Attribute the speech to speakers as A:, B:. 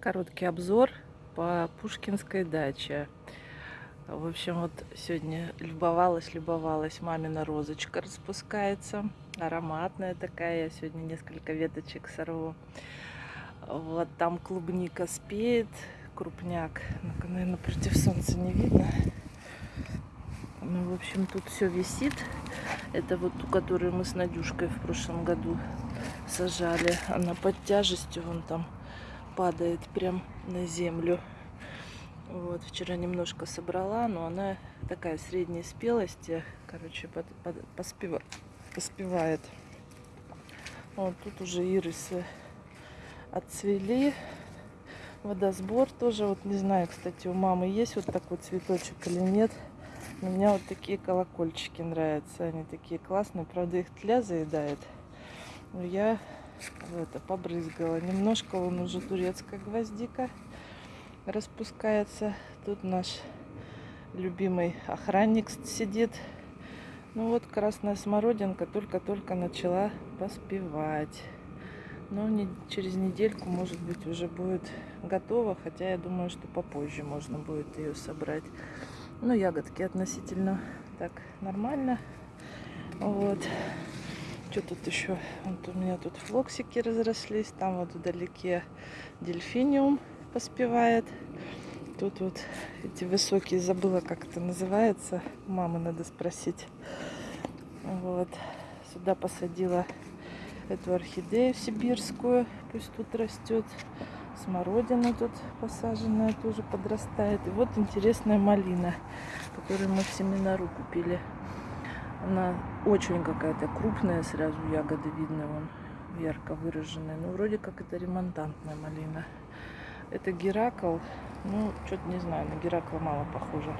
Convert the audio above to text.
A: Короткий обзор по Пушкинской даче. В общем, вот сегодня любовалась, любовалась. Мамина розочка распускается. Ароматная такая. Я сегодня несколько веточек сорву. Вот там клубника спеет. Крупняк. Ну наверное, против солнца не видно. Ну, в общем, тут все висит. Это вот ту, которую мы с Надюшкой в прошлом году сажали. Она под тяжестью вон там падает прям на землю. Вот, вчера немножко собрала, но она такая средней спелости, короче, под, под, поспева, поспевает. Вот тут уже ирисы отцвели. Водосбор тоже, вот не знаю, кстати, у мамы есть вот такой цветочек или нет. Но мне вот такие колокольчики нравятся, они такие классные, правда их тля заедает. Но я это побрызгала. Немножко он уже турецкая гвоздика распускается. Тут наш любимый охранник сидит. Ну вот красная смородинка только-только начала поспевать. Но не, через недельку, может быть, уже будет готова. Хотя я думаю, что попозже можно будет ее собрать. Ну, ягодки относительно так нормально. Вот. Что тут еще? Вот у меня тут флоксики разрослись. Там вот вдалеке дельфиниум поспевает. Тут вот эти высокие, забыла, как это называется. Мамы надо спросить. Вот. Сюда посадила эту орхидею сибирскую. Пусть тут растет. Смородина тут посаженная тоже подрастает. И вот интересная малина, которую мы в семинару купили. Она очень какая-то крупная, сразу ягоды видно, вон ярко выраженная. Ну, вроде как это ремонтантная малина. Это Геракл. Ну, что-то не знаю, на Геракла мало похоже.